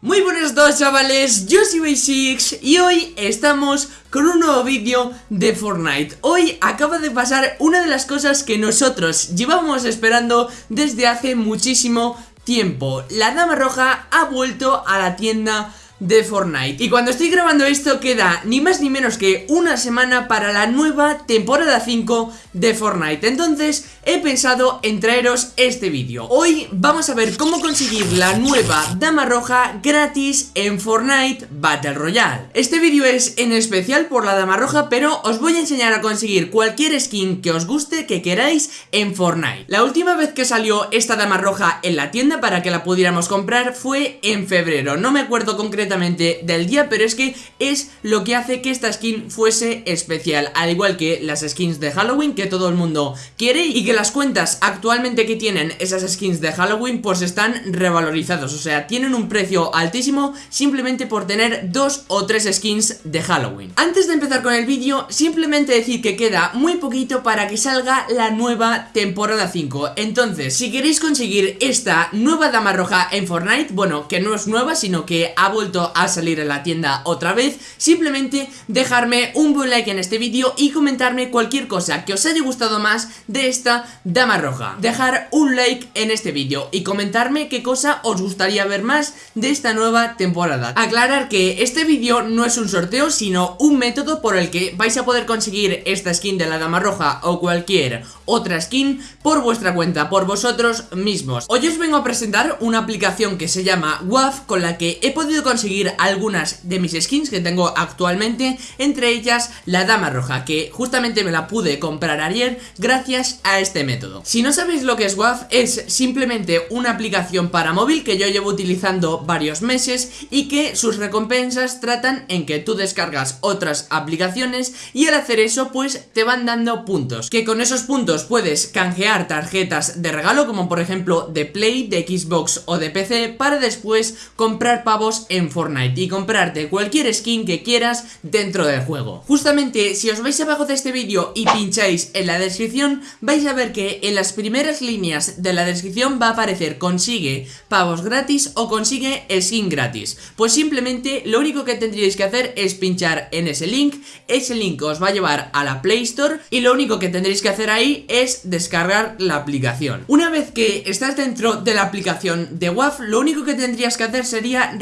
Muy buenos dos chavales, yo soy Basics y hoy estamos con un nuevo vídeo de Fortnite. Hoy acaba de pasar una de las cosas que nosotros llevábamos esperando desde hace muchísimo tiempo. La Dama Roja ha vuelto a la tienda de Fortnite. Y cuando estoy grabando esto queda ni más ni menos que una semana para la nueva temporada 5 de Fortnite. Entonces he pensado en traeros este vídeo. Hoy vamos a ver cómo conseguir la nueva Dama Roja gratis en Fortnite Battle Royale. Este vídeo es en especial por la Dama Roja pero os voy a enseñar a conseguir cualquier skin que os guste, que queráis en Fortnite. La última vez que salió esta Dama Roja en la tienda para que la pudiéramos comprar fue en febrero. No me acuerdo concretamente del día, pero es que es lo que hace que esta skin fuese especial, al igual que las skins de Halloween que todo el mundo quiere y que las cuentas actualmente que tienen esas skins de Halloween pues están revalorizados, o sea, tienen un precio altísimo simplemente por tener dos o tres skins de Halloween. Antes de empezar con el vídeo, simplemente decir que queda muy poquito para que salga la nueva temporada 5, entonces si queréis conseguir esta nueva dama roja en Fortnite, bueno, que no es nueva sino que ha vuelto a salir en la tienda otra vez Simplemente dejarme un buen like en este vídeo y comentarme cualquier cosa que os haya gustado más de esta dama roja. Dejar un like en este vídeo y comentarme qué cosa os gustaría ver más de esta nueva temporada. Aclarar que este vídeo no es un sorteo sino un método por el que vais a poder conseguir esta skin de la dama roja o cualquier otra skin por vuestra cuenta, por vosotros mismos. Hoy os vengo a presentar una aplicación que se llama WAF con la que he podido conseguir algunas de mis skins que tengo actualmente Entre ellas la Dama Roja que justamente me la pude comprar ayer gracias a este método. Si no sabéis lo que es WAF es simplemente una aplicación para móvil que yo llevo utilizando varios meses Y que sus recompensas tratan en que tú descargas otras aplicaciones y al hacer eso pues te van dando puntos. Que con esos puntos puedes canjear tarjetas de regalo como por ejemplo de Play, de Xbox o de PC Para después comprar pavos en Fortnite y comprarte cualquier skin que quieras dentro del juego. Justamente si os vais abajo de este vídeo y pincháis en la descripción vais a ver que en las primeras líneas de la descripción va a aparecer consigue pavos gratis o consigue skin gratis. Pues simplemente lo único que tendríais que hacer es pinchar en ese link, ese link os va a llevar a la Play Store y lo único que tendréis que hacer ahí es descargar la aplicación. Una vez que estás dentro de la aplicación de WAF, lo único que tendrías que hacer sería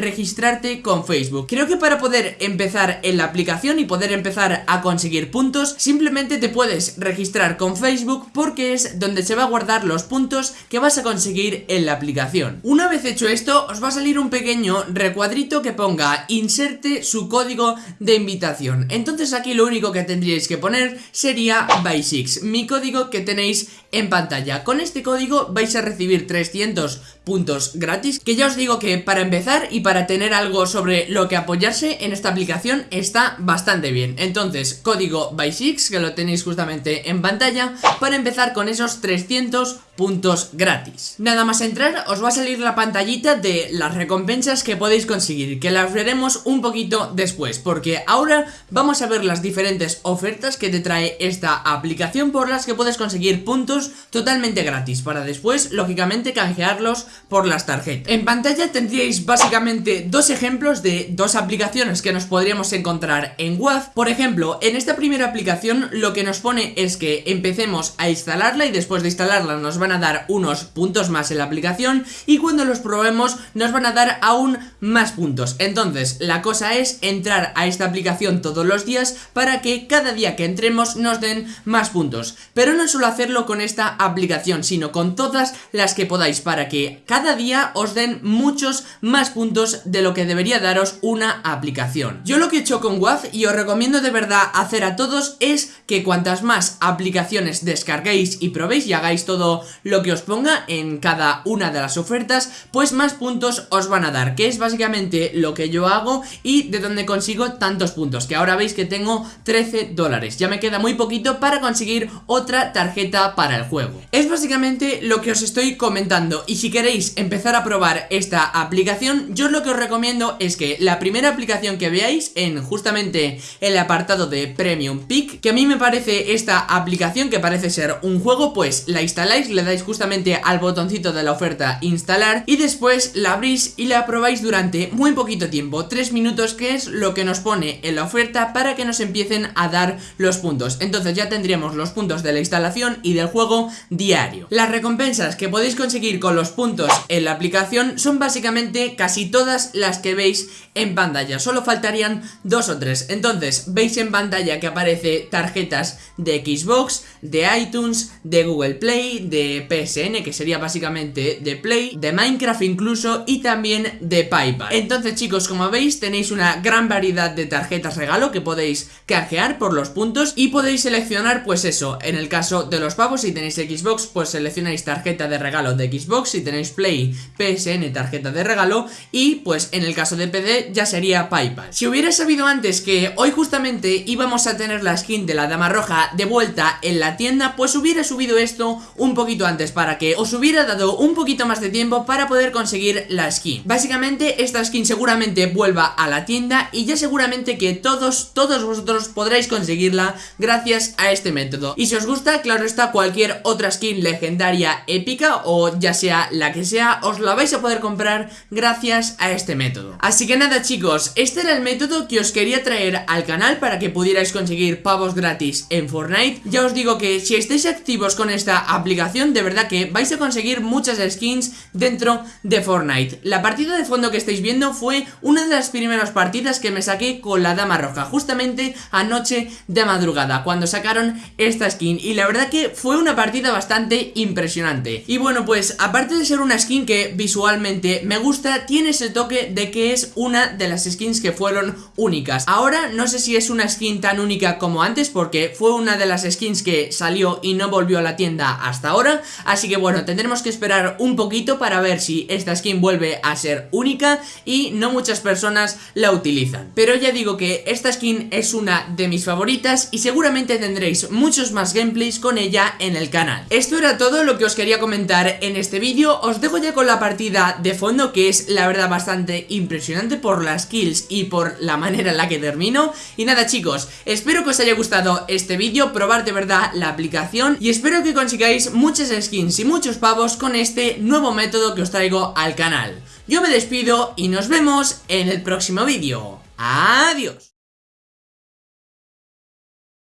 con Facebook. Creo que para poder empezar en la aplicación y poder empezar a conseguir puntos, simplemente te puedes registrar con Facebook porque es donde se va a guardar los puntos que vas a conseguir en la aplicación. Una vez hecho esto, os va a salir un pequeño recuadrito que ponga inserte su código de invitación. Entonces aquí lo único que tendríais que poner sería by6, mi código que tenéis en pantalla. Con este código vais a recibir 300 puntos gratis, que ya os digo que para empezar y para tener algo sobre lo que apoyarse en esta aplicación está bastante bien. Entonces, código by6 que lo tenéis justamente en pantalla Para empezar con esos 300 puntos gratis. Nada más entrar os va a salir la pantallita de las recompensas que podéis conseguir Que las veremos un poquito después Porque ahora vamos a ver las diferentes ofertas que te trae esta aplicación Por las que puedes conseguir puntos totalmente gratis Para después, lógicamente, canjearlos por las tarjetas. En pantalla tendríais básicamente dos ejemplos de dos aplicaciones que nos podríamos encontrar en WAF Por ejemplo, en esta primera aplicación lo que nos pone es que empecemos a instalarla y después de instalarla nos van a dar unos puntos más en la aplicación y cuando los probemos nos van a dar aún más puntos. Entonces, la cosa es entrar a esta aplicación todos los días para que cada día que entremos nos den más puntos. Pero no solo hacerlo con esta aplicación, sino con todas las que podáis para que cada día os den muchos más puntos de lo que debería daros una aplicación. Yo lo que he hecho con WAF y os recomiendo de verdad hacer a todos es que cuantas más aplicaciones descarguéis y probéis y hagáis todo lo que os ponga en cada una de las ofertas pues más puntos os van a dar que es básicamente lo que yo hago y de donde consigo tantos puntos que ahora veis que tengo 13 dólares. Ya me queda muy poquito para conseguir otra tarjeta para el juego. Es básicamente lo que os estoy comentando y si queréis empezar a probar esta aplicación yo lo que os recomiendo es que la primera aplicación que veáis en justamente el apartado de Premium Peak, que a mí me parece esta aplicación que parece ser un juego, pues la instaláis, le dais justamente al botoncito de la oferta instalar y después la abrís y la probáis durante muy poquito tiempo, 3 minutos que es lo que nos pone en la oferta para que nos empiecen a dar los puntos. Entonces ya tendríamos los puntos de la instalación y del juego diario. Las recompensas que podéis conseguir con los puntos en la aplicación son básicamente casi todas las que veis en pantalla, solo faltarían dos o tres. Entonces veis en pantalla que aparece tarjetas de Xbox, de iTunes, de Google Play, de PSN, que sería básicamente de Play, de Minecraft incluso y también de PayPal. Entonces chicos, como veis tenéis una gran variedad de tarjetas regalo que podéis canjear por los puntos y podéis seleccionar pues eso, en el caso de los pavos si tenéis Xbox pues seleccionáis tarjeta de regalo de Xbox, si tenéis Play, PSN, tarjeta de regalo y pues en el caso de PD ya sería PayPal. Si hubiera sabido antes que hoy justamente íbamos a tener la skin de la dama roja de vuelta en la tienda pues hubiera subido esto un poquito antes para que os hubiera dado un poquito más de tiempo para poder conseguir la skin. Básicamente esta skin seguramente vuelva a la tienda y ya seguramente que todos, todos vosotros podréis conseguirla gracias a este método. Y si os gusta, claro está, cualquier otra skin legendaria épica o ya sea la que sea, os la vais a poder comprar gracias a este método. Así que nada chicos, este era el método que os quería traer al canal para que pudierais conseguir pavos gratis en Fortnite. Ya os digo que si estáis activos con esta aplicación, de verdad que vais a conseguir muchas skins dentro de Fortnite. La partida de fondo que estáis viendo fue una de las primeras partidas que me saqué con la dama roja, justamente anoche de madrugada, cuando sacaron esta skin. Y la verdad que fue una partida bastante impresionante. Y bueno, pues aparte de ser una skin que visualmente me gusta, tiene ese toque de que es una de las skins que fueron únicas. Ahora no sé si es una skin tan única como antes, porque fue una de las skins que salió y no volvió a la tienda hasta ahora. Así que bueno, tendremos que esperar un poquito para ver si esta skin vuelve a ser única y no muchas personas la utilizan. Pero ya digo que esta skin es una de mis favoritas y seguramente tendréis muchos más gameplays con ella en el canal. Esto era todo lo que os quería comentar en este vídeo, os dejo ya con la partida de fondo que es la verdad bastante impresionante por las kills y por la manera en la que termino. Y nada chicos, espero que os haya gustado este vídeo, probar de verdad la aplicación y espero que consigáis skins y muchos pavos con este nuevo método que os traigo al canal. Yo me despido y nos vemos en el próximo vídeo. Adiós.